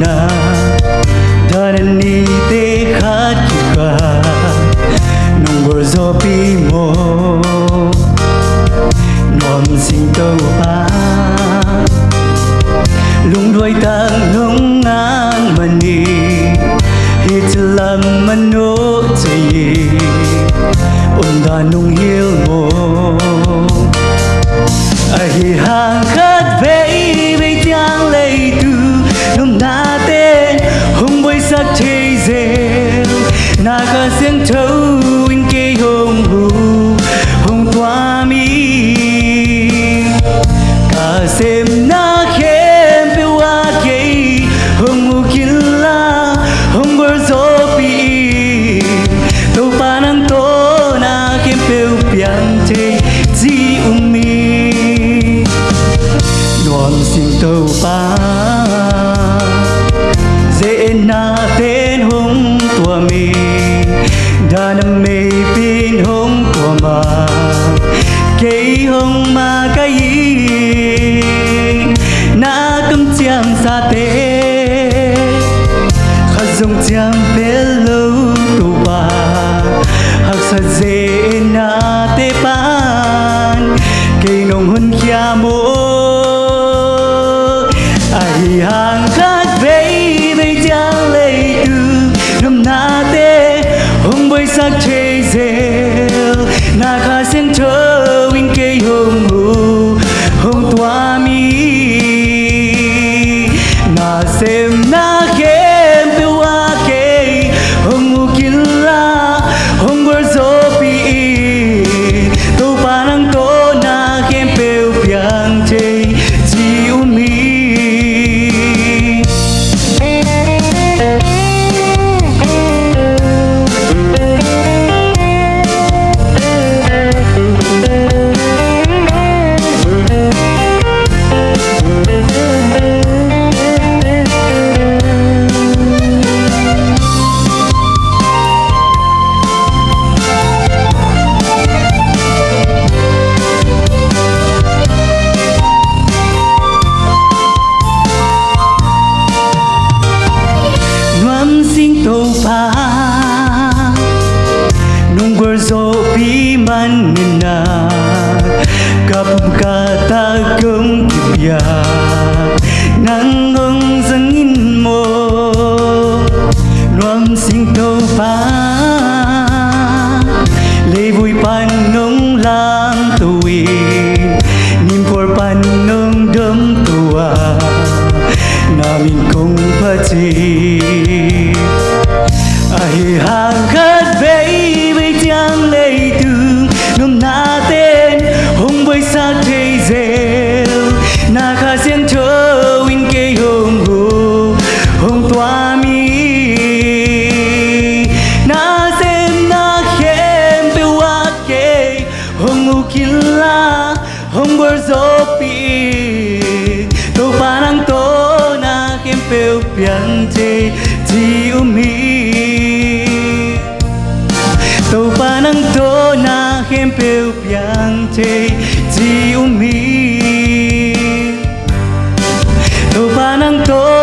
na. Dhanani te khatika Nungur zo pi mo. Nuam sinh tâu a Lung đuôi tang nung ngang mani Hit lam manu chayi Unda nung na tên hông tua mi đa năm mê pin hông của ma cây hông mà cái na cấm chiang sa tê, khát dùng chiang bé lâu tu ba học sa dễ na tê pan. Cây nồng hơn kia mô, ai hàng hông bơi sắc chê rêu na khá sen thơ win kê hông hù hông toa gorzo pi man na kapum kata kum kipya nang zangin mo nuam sing to pa lê vui pan nông lang tuwin nim por pan nông đâm tua namin kong patin na khem pe pian te ji umi to panang to na khem pe pian te umi to panang to